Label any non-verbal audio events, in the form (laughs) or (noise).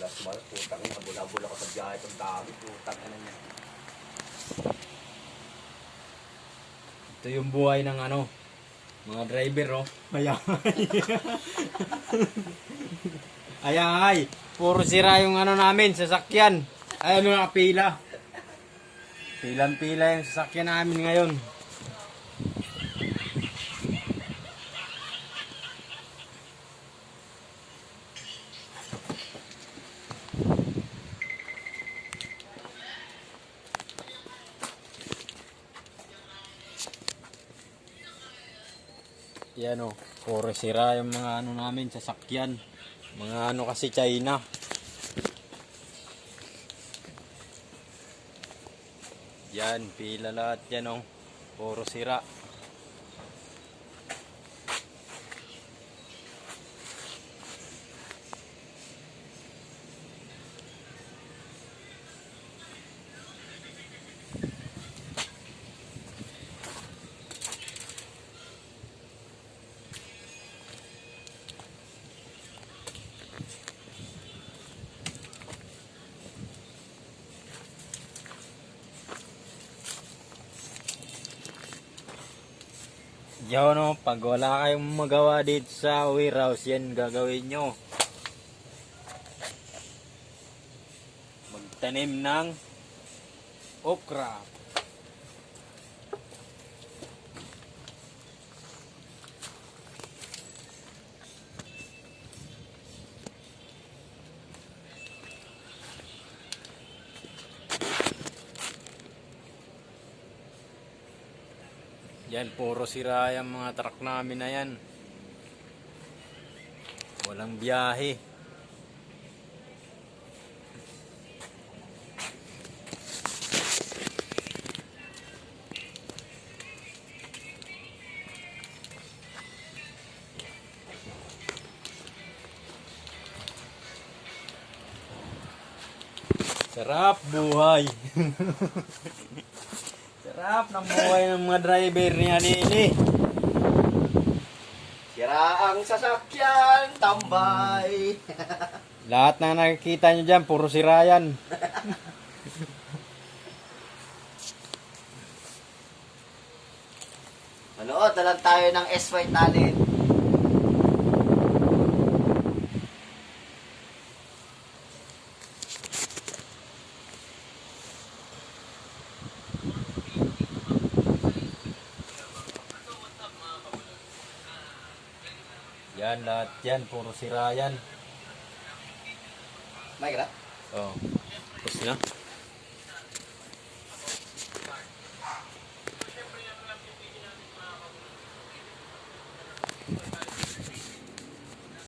Malas malas, putang ina, habol-habol ako sa biyahe itong dami, putang ina niya. Ito yung buhay ng ano, mga driver, oh. Mayamay. (laughs) Ayay, puro sira yung ano namin, sasakyan. Ay, ano na, pila. Pilan-pila yung sasakyan namin ngayon. Yan o, puro sira yung mga ano namin, sasakyan. Mga ano kasi China. Yan, pila lahat yan o. Puro sira. Yan o, pag wala kayong magawa dito sa warehouse, yan gagawin nyo. Magtanim ng okra. Yan, puro sira yung mga truck namin na yan. Walang biyahe. Sarap buhay. (laughs) Sarap ng buhay ng mga driver niya nini. Sira ang sasakyan, tambay. (laughs) Lahat na nakikita nyo dyan, puro sira yan. Manood na lang tayo ng SY talent. Yan, lahat yan, puro sira yan. May ka Oh. Tapos na.